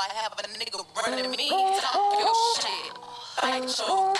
I have a nigga running me. Oh, Talk your shit. Oh, Fight your oh.